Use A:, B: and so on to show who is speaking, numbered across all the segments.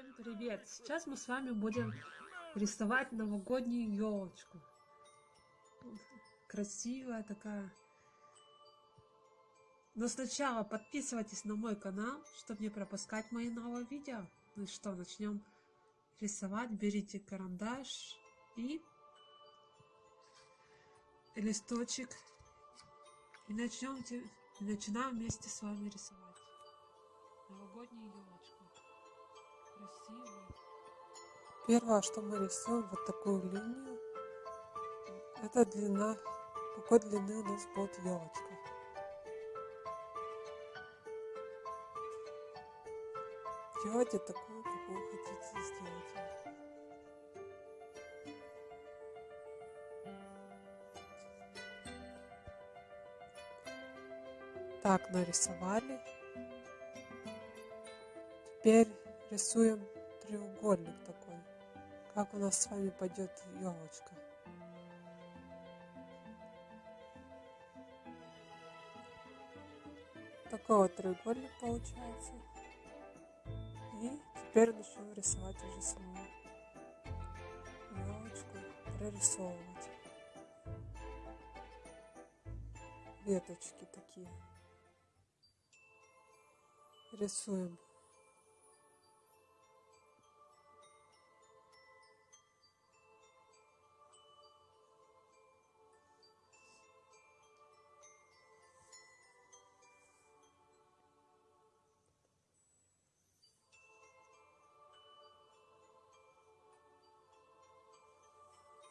A: Всем привет! Сейчас мы с вами будем рисовать новогоднюю елочку. Красивая такая. Но сначала подписывайтесь на мой канал, чтобы не пропускать мои новые видео. Ну и что, начнем рисовать. Берите карандаш и листочек. И начнем, начинаем вместе с вами рисовать новогоднюю елочку.
B: Первое, что мы рисуем, вот такую линию. Это длина, какой длины у нас будет елочка. Делайте такую, какую хотите сделать. Так, нарисовали. Теперь рисуем треугольник такой, как у нас с вами пойдет елочка. Такой вот треугольник получается. И теперь начнем рисовать уже саму елочку, прорисовывать. Веточки такие. Рисуем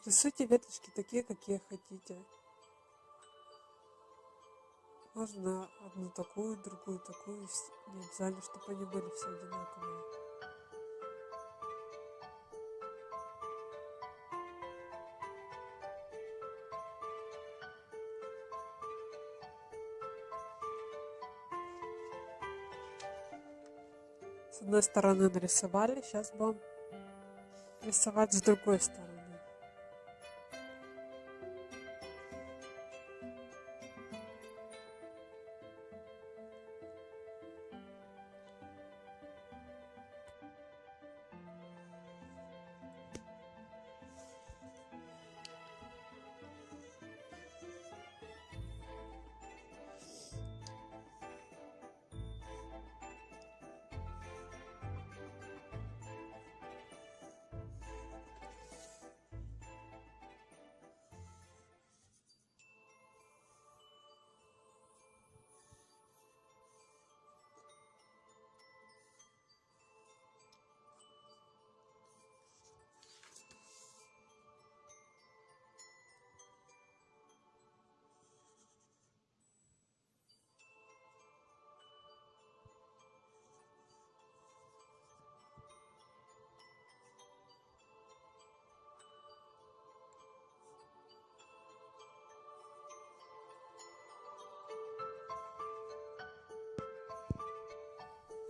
B: Рисуйте веточки такие, какие хотите. Можно одну такую, другую такую. Не обязательно, чтобы они были все одинаковые. С одной стороны нарисовали, сейчас будем рисовать с другой стороны.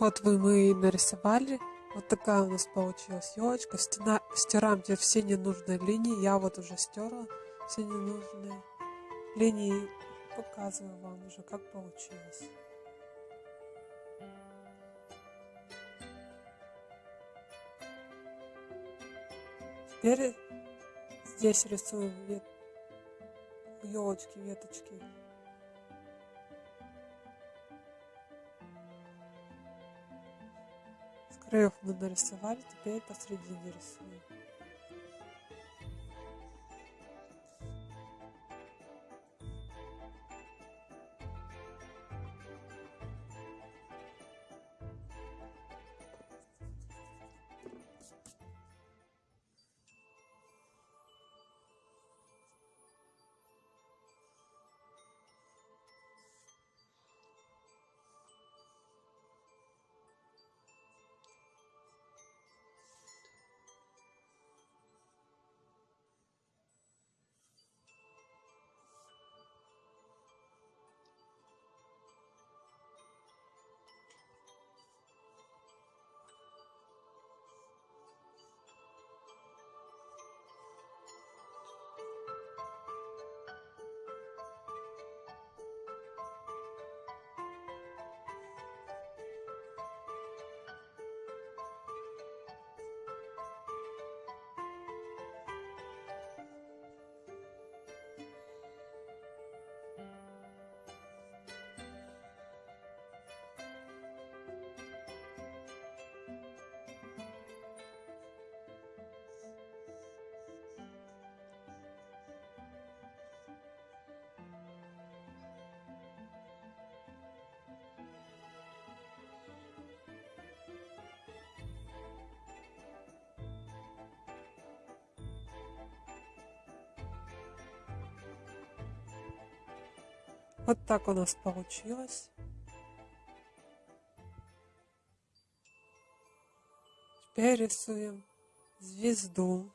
B: Вот вы мы нарисовали. Вот такая у нас получилась елочка. Стена, стираем теперь все ненужные линии. Я вот уже стерла все ненужные линии. Показываю вам уже, как получилось. Теперь здесь вет... елочки, веточки. Краев мы нарисовали, теперь посредине рисуем. Вот так у нас получилось. Теперь рисуем звезду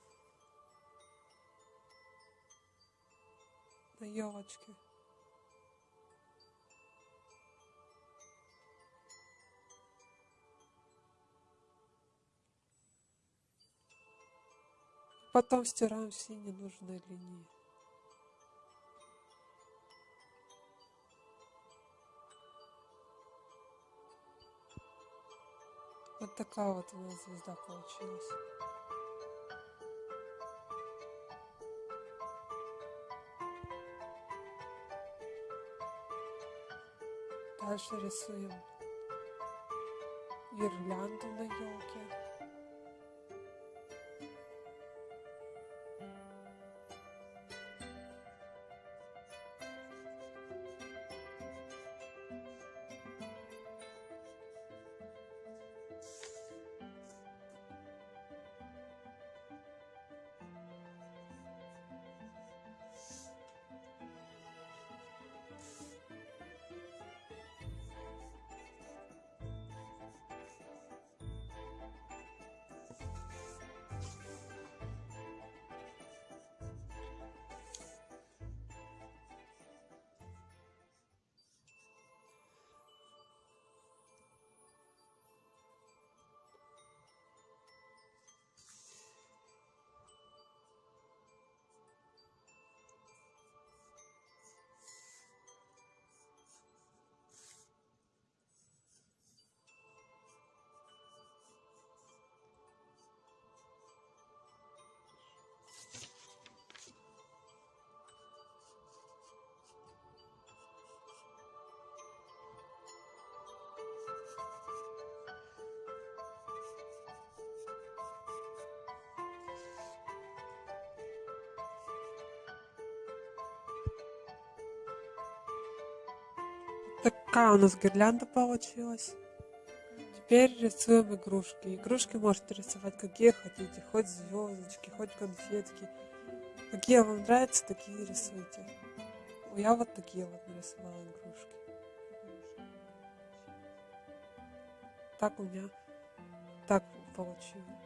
B: на елочке. Потом стираем все ненужные линии. Вот такая вот у нас звезда получилась. Дальше рисуем гирлянду на елке. Такая у нас гирлянда получилась. Теперь рисуем игрушки. Игрушки можете рисовать какие хотите, хоть звездочки, хоть конфетки. Какие вам нравятся, такие рисуйте. Я вот такие вот нарисовала игрушки. Так у меня так получилось.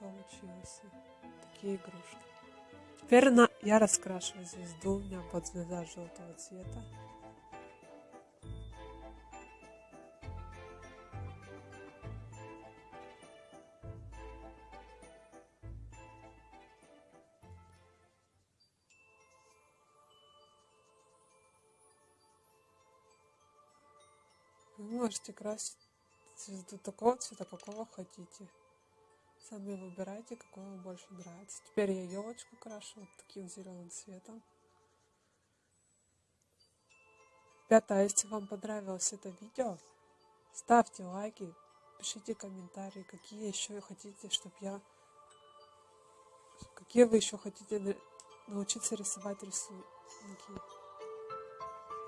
B: Получилось. Такие игрушки. Теперь на, я раскрашиваю звезду. У меня под звезда желтого цвета. Можете красить цвету такого цвета, какого хотите. Сами выбирайте, какой вам больше нравится. Теперь я елочку крашу вот таким зеленым цветом. Ребята, а если вам понравилось это видео, ставьте лайки, пишите комментарии, какие еще хотите, чтобы я... Какие вы еще хотите научиться рисовать рисунки.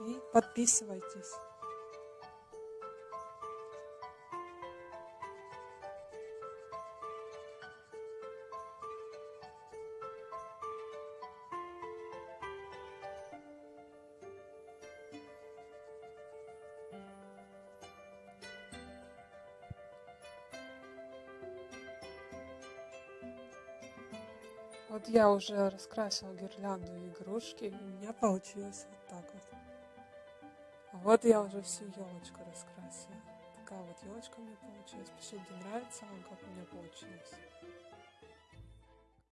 B: И подписывайтесь. Вот я уже раскрасила гирлянду игрушки, и у меня получилось вот так вот. Вот я уже всю елочку раскрасила. Такая вот елочка у меня получилась. Пишите, нравится вам, как у меня получилось.